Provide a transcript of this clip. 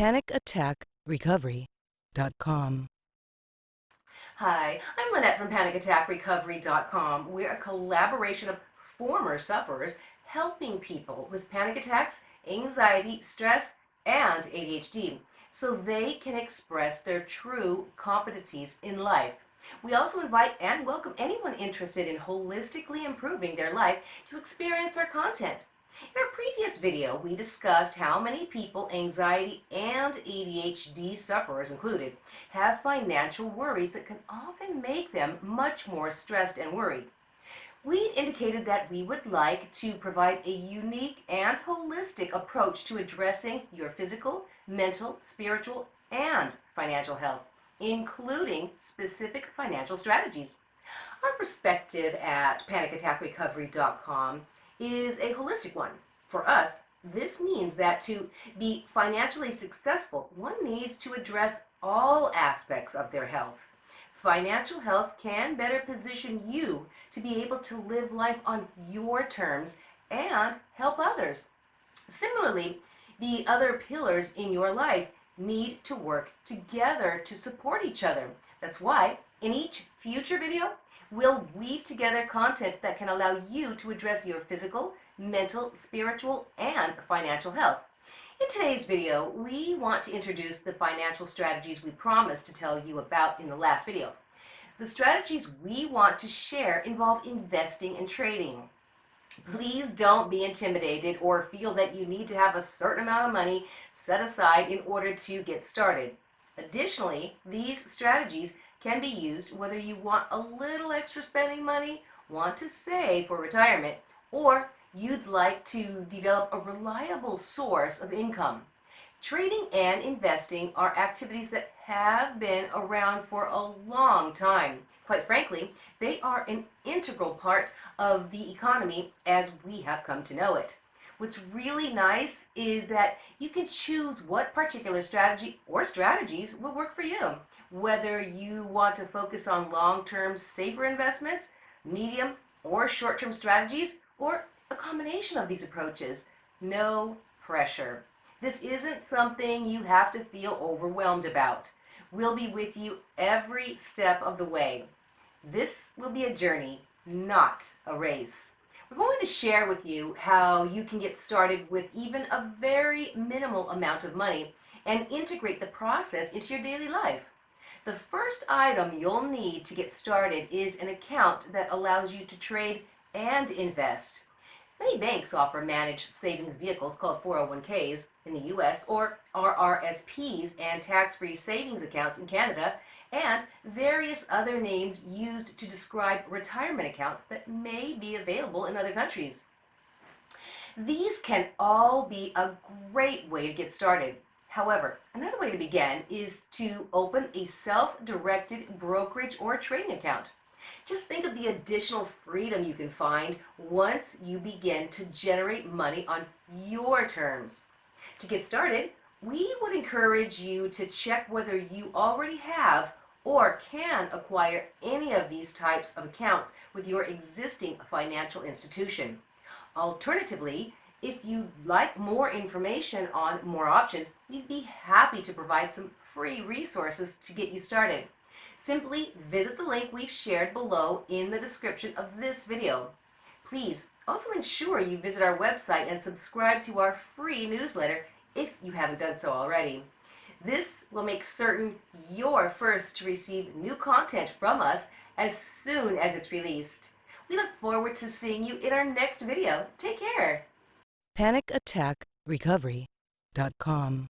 PanicAttackRecovery.com. Hi, I'm Lynette from PanicAttackRecovery.com. We're a collaboration of former sufferers helping people with panic attacks, anxiety, stress, and ADHD so they can express their true competencies in life. We also invite and welcome anyone interested in holistically improving their life to experience our content. In our previous video, we discussed how many people, anxiety and ADHD sufferers included, have financial worries that can often make them much more stressed and worried. We indicated that we would like to provide a unique and holistic approach to addressing your physical, mental, spiritual, and financial health, including specific financial strategies. Our perspective at panicattackrecovery.com is a holistic one. For us, this means that to be financially successful, one needs to address all aspects of their health. Financial health can better position you to be able to live life on your terms and help others. Similarly, the other pillars in your life need to work together to support each other. That's why in each future video, We'll weave together content that can allow you to address your physical, mental, spiritual, and financial health. In today's video, we want to introduce the financial strategies we promised to tell you about in the last video. The strategies we want to share involve investing and trading. Please don't be intimidated or feel that you need to have a certain amount of money set aside in order to get started. Additionally, these strategies can be used whether you want a little extra spending money, want to save for retirement, or you'd like to develop a reliable source of income. Trading and investing are activities that have been around for a long time. Quite frankly, they are an integral part of the economy as we have come to know it. What's really nice is that you can choose what particular strategy or strategies will work for you. Whether you want to focus on long-term safer investments, medium or short-term strategies, or a combination of these approaches. No pressure. This isn't something you have to feel overwhelmed about. We'll be with you every step of the way. This will be a journey, not a race. We're going to share with you how you can get started with even a very minimal amount of money and integrate the process into your daily life. The first item you'll need to get started is an account that allows you to trade and invest. Many banks offer managed savings vehicles called 401ks in the U.S. or RRSPs and tax-free savings accounts in Canada and various other names used to describe retirement accounts that may be available in other countries. These can all be a great way to get started. However, another way to begin is to open a self-directed brokerage or trading account. Just think of the additional freedom you can find once you begin to generate money on your terms. To get started, we would encourage you to check whether you already have or can acquire any of these types of accounts with your existing financial institution. Alternatively, if you'd like more information on more options, we'd be happy to provide some free resources to get you started. Simply visit the link we've shared below in the description of this video. Please also ensure you visit our website and subscribe to our free newsletter if you haven't done so already. This will make certain you're first to receive new content from us as soon as it's released. We look forward to seeing you in our next video. Take care. PanicAttackRecovery.com.